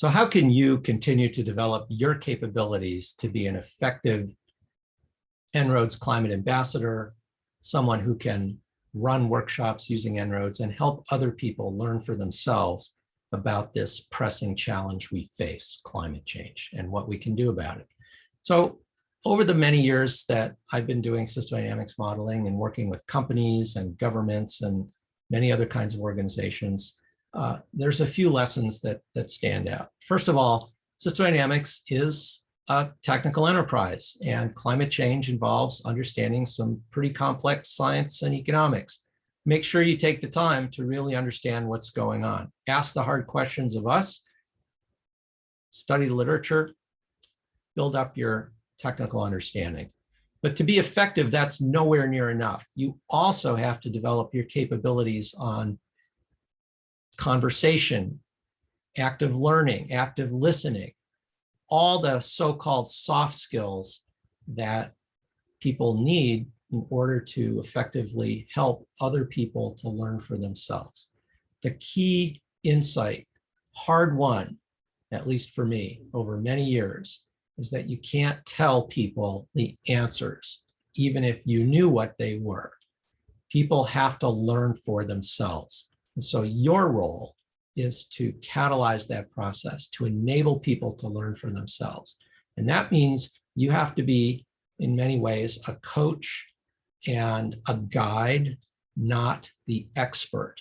So how can you continue to develop your capabilities to be an effective En-ROADS climate ambassador, someone who can run workshops using En-ROADS and help other people learn for themselves about this pressing challenge we face, climate change, and what we can do about it. So over the many years that I've been doing system dynamics modeling and working with companies and governments and many other kinds of organizations, uh, there's a few lessons that, that stand out. First of all, system dynamics is a technical enterprise and climate change involves understanding some pretty complex science and economics. Make sure you take the time to really understand what's going on. Ask the hard questions of us, study the literature, build up your technical understanding. But to be effective, that's nowhere near enough. You also have to develop your capabilities on conversation, active learning, active listening, all the so-called soft skills that people need in order to effectively help other people to learn for themselves. The key insight, hard won, at least for me, over many years, is that you can't tell people the answers, even if you knew what they were. People have to learn for themselves. And so your role is to catalyze that process, to enable people to learn for themselves. And that means you have to be, in many ways, a coach and a guide, not the expert.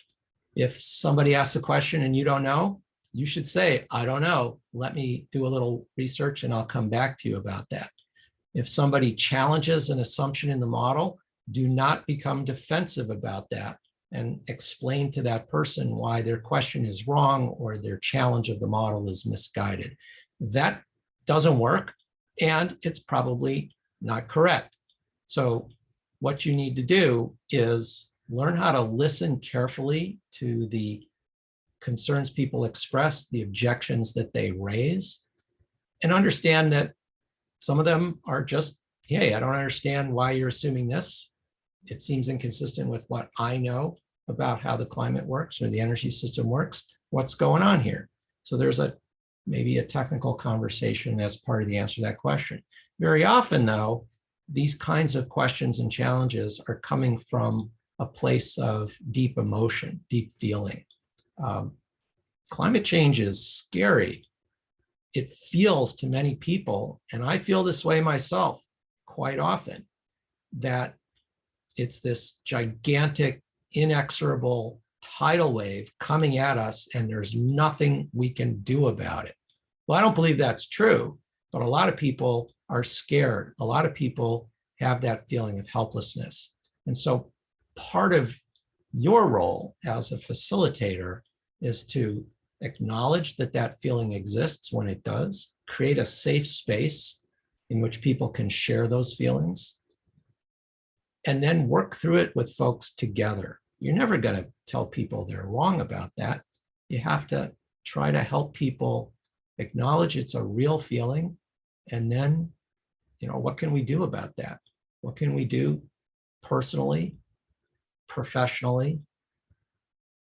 If somebody asks a question and you don't know, you should say, I don't know, let me do a little research and I'll come back to you about that. If somebody challenges an assumption in the model, do not become defensive about that and explain to that person why their question is wrong or their challenge of the model is misguided. That doesn't work and it's probably not correct. So what you need to do is learn how to listen carefully to the concerns people express, the objections that they raise, and understand that some of them are just, hey, I don't understand why you're assuming this. It seems inconsistent with what I know about how the climate works or the energy system works. What's going on here? So there's a maybe a technical conversation as part of the answer to that question. Very often, though, these kinds of questions and challenges are coming from a place of deep emotion, deep feeling. Um, climate change is scary. It feels to many people, and I feel this way myself quite often, that it's this gigantic, inexorable tidal wave coming at us and there's nothing we can do about it. Well, I don't believe that's true, but a lot of people are scared. A lot of people have that feeling of helplessness. And so part of your role as a facilitator is to acknowledge that that feeling exists when it does, create a safe space in which people can share those feelings, and then work through it with folks together. You're never going to tell people they're wrong about that. You have to try to help people acknowledge it's a real feeling, and then, you know, what can we do about that? What can we do personally, professionally,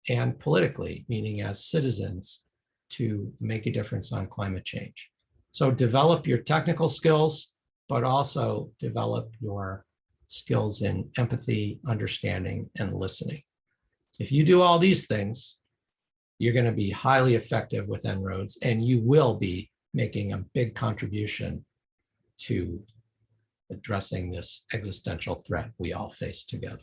and politically, meaning as citizens, to make a difference on climate change. So develop your technical skills, but also develop your skills in empathy, understanding, and listening. If you do all these things, you're going to be highly effective with En-ROADS, and you will be making a big contribution to addressing this existential threat we all face together.